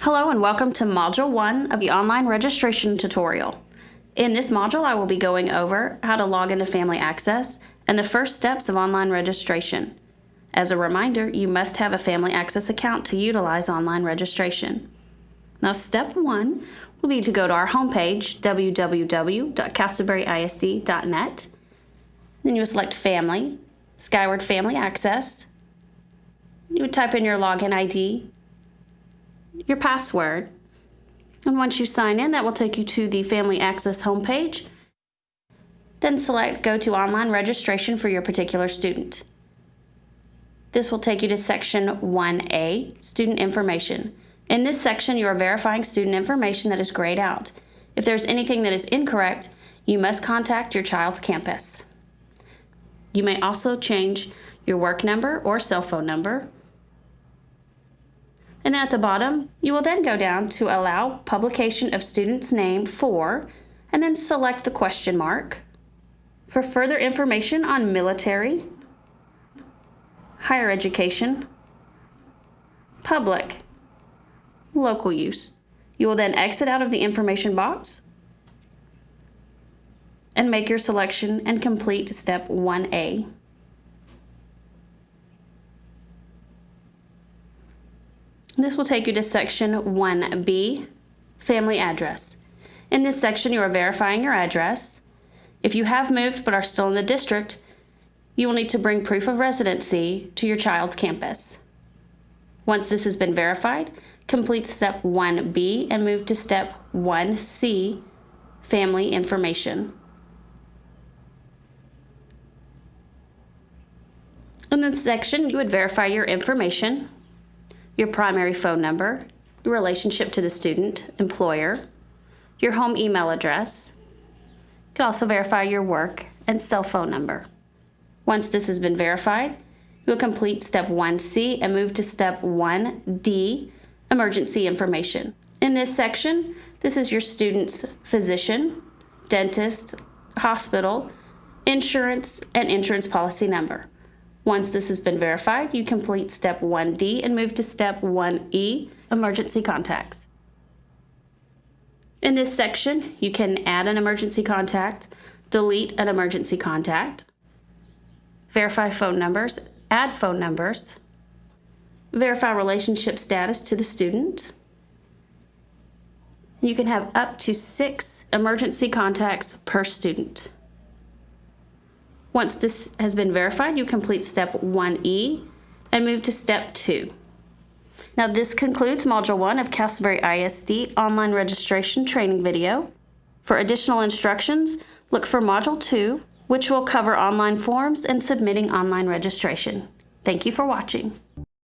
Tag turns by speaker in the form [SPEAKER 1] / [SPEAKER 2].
[SPEAKER 1] Hello and welcome to Module 1 of the online registration tutorial. In this module, I will be going over how to log into Family Access and the first steps of online registration. As a reminder, you must have a Family Access account to utilize online registration. Now, step one will be to go to our homepage, www.castleberryisd.net. Then you will select Family, Skyward Family Access. You would type in your login ID your password. And once you sign in, that will take you to the Family Access homepage. Then select Go to Online Registration for your particular student. This will take you to Section 1A, Student Information. In this section, you are verifying student information that is grayed out. If there's anything that is incorrect, you must contact your child's campus. You may also change your work number or cell phone number, and at the bottom, you will then go down to allow publication of student's name for, and then select the question mark. For further information on military, higher education, public, local use. You will then exit out of the information box and make your selection and complete step 1A. This will take you to section 1B, family address. In this section, you are verifying your address. If you have moved but are still in the district, you will need to bring proof of residency to your child's campus. Once this has been verified, complete step 1B and move to step 1C, family information. In this section, you would verify your information your primary phone number, your relationship to the student, employer, your home email address. You can also verify your work and cell phone number. Once this has been verified, you will complete step 1C and move to step 1D, emergency information. In this section, this is your student's physician, dentist, hospital, insurance, and insurance policy number. Once this has been verified, you complete step 1D and move to step 1E, emergency contacts. In this section, you can add an emergency contact, delete an emergency contact, verify phone numbers, add phone numbers, verify relationship status to the student. You can have up to six emergency contacts per student. Once this has been verified, you complete step 1E and move to step 2. Now this concludes Module 1 of Castleberry ISD online registration training video. For additional instructions, look for Module 2, which will cover online forms and submitting online registration. Thank you for watching.